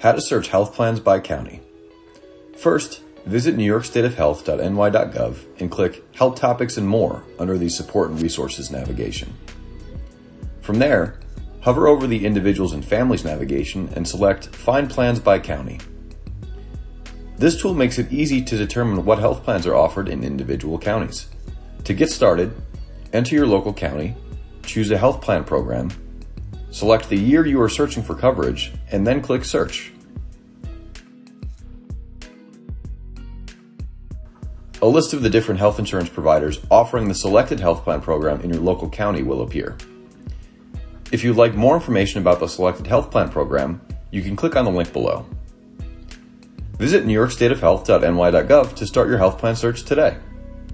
How to search health plans by county. First, visit newyorkstateofhealth.ny.gov and click Health Topics and More under the Support and Resources navigation. From there, hover over the Individuals and Families navigation and select Find Plans by County. This tool makes it easy to determine what health plans are offered in individual counties. To get started, enter your local county, choose a health plan program, select the year you are searching for coverage, and then click Search. A list of the different health insurance providers offering the selected health plan program in your local county will appear. If you'd like more information about the selected health plan program, you can click on the link below. Visit newyorkstateofhealth.ny.gov to start your health plan search today.